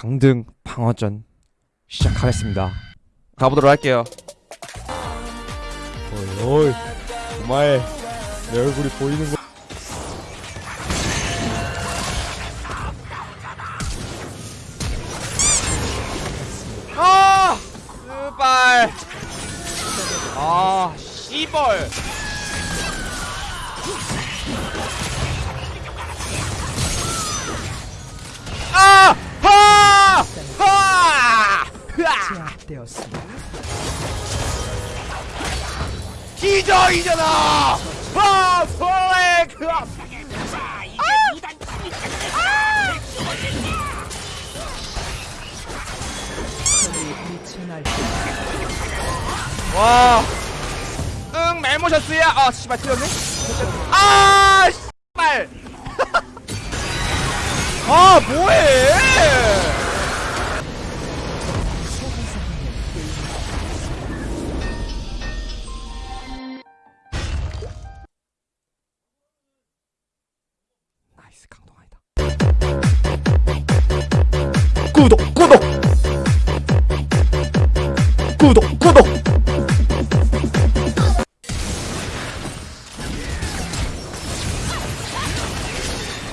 강등 방어전 시작하겠습니다. 가보도록 할게요. 어이 어이 정말 내 얼굴이 보이는 거. 아! 아, 씨벌! 되었습니다. 플렉! 아! 미친 알 와! 응, 멜모셔스야! 아, 씨발, 틀렸네? 아! 씨발! 아, 뭐해! 구독, 구독! 구독, 구독!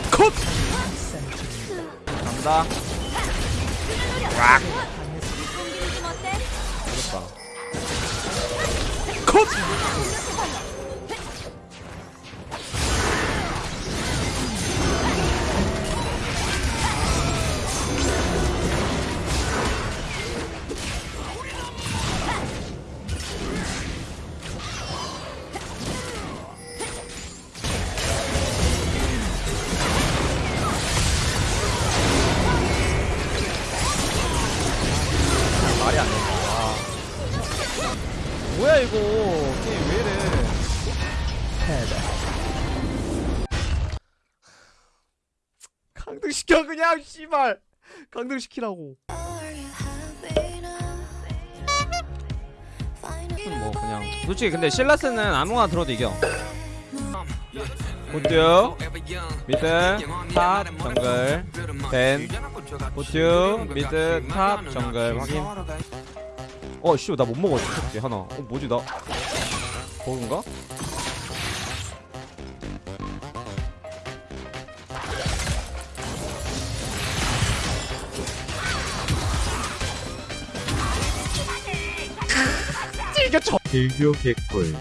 컷! 간다. 락. 어렵다. 컷! 말이 안 된다. 아. 뭐야 이거 게임 왜 이래? 강등시켜 그냥 씨발 강등시키라고. 뭐 그냥 솔직히 근데 실라스는 아무거나 들어도 이겨. bot mid top 정글 벤 보트 미드 탑 정글 확인. 어, 씨, 나 못 먹어. 어떻게 하나. 어, 뭐지 나? 버그인가? 이겼죠. 딜교 개꿀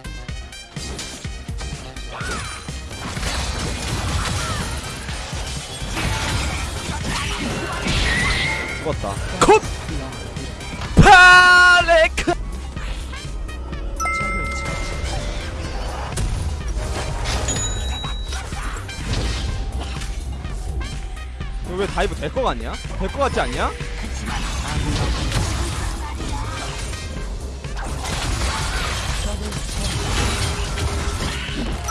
죽었다. 컷. 이거 왜 다이브 될 거 같냐? 될 거 같지 않냐?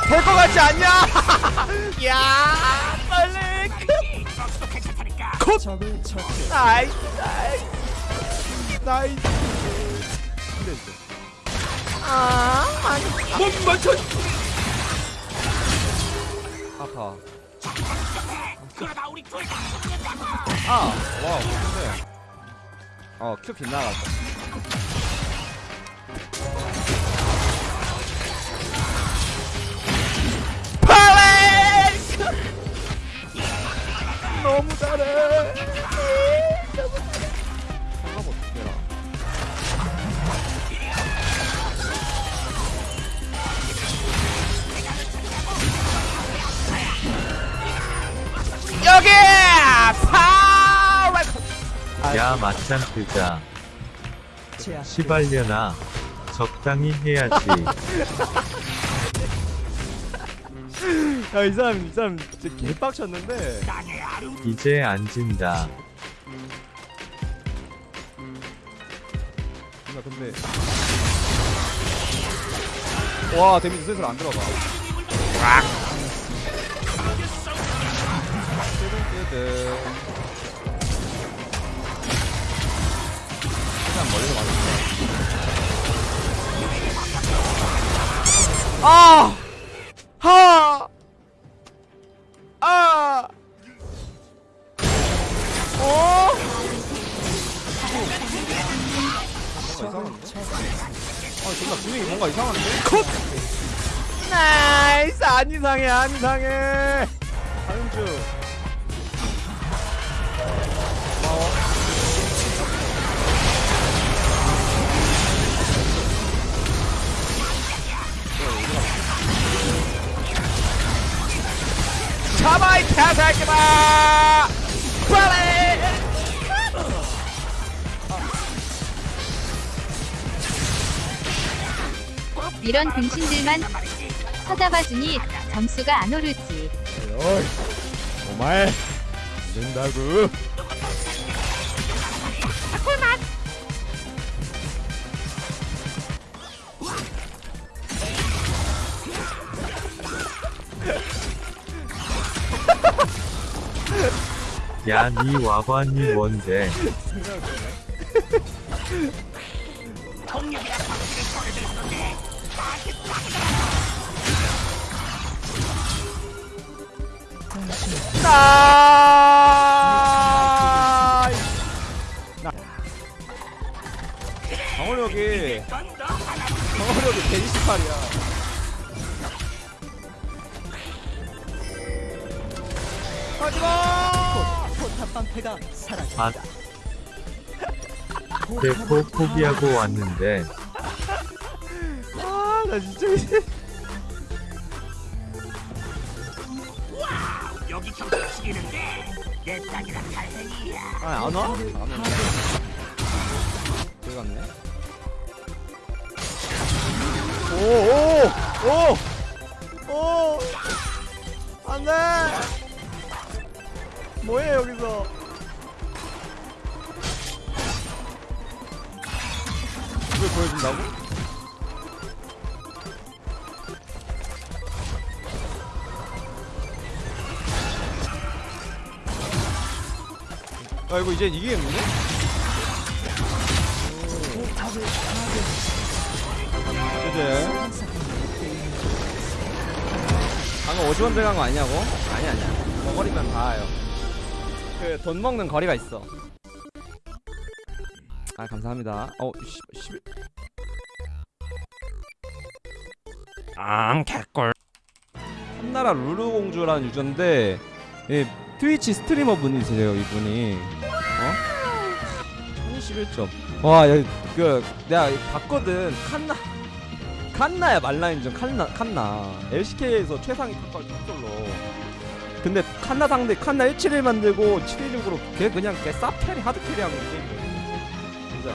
될 거 같지 않냐? 야, 빨리 컷. 나이스 나이스 나이스 아 아니 못 맞춰 아파 아 와우 근데 어큐 빗나갔어 야 맞짱 뜨자 시발려나 적당히 해야지. 야 이 사람 이 사람 진짜 개빡쳤는데. 이제 안 진다. 나 근데. 와 데미지 슬슬 안 들어가. 뜨 최대한 멀리서 맞았어 아! 하! 아! 어? 아 존나 분위기 뭔가 이상한데? 컷! 나이스 안 이상해 안 이상해 다윤주 빨리! 이런 등신들만 찾아봐주니 점수가 안 오르지. 어이 정말. 안 된다고 야, 니 와관이 뭔데? 나 방어력이 방어력이 128이야 하지마 포탑방패가 사라졌다. 아, 대포 포기하고 왔는데, 아 나 진짜 이제 아, 안 와? 안 와. 여기 갔네. 오, 오, 오, 오, 안 돼. 뭐해, 여기서. 이걸 보여준다고? 아, 이거 이제 이기겠는데? 이제 방금 50원 들어간 거 아니냐고? 아니 아니야 먹거리면 다아요 그 돈 먹는 거리가 있어. 아 감사합니다. 어 10, 10... 아 개꿀. 한나라 루루공주라는 유저인데 예, 트위치 스트리머 분이세요 이분이. 어? 1021점. 와 여기 그 내가 봤거든. 칸나 칸나야 말라인전 칸나 칸나. LCK에서 최상위 탑걸 탑솔로 근데 칸나 상대 칸나 171 만들고 716으로 걔 그냥 걔 쌉캐리 하드캐리 하고 게임 진짜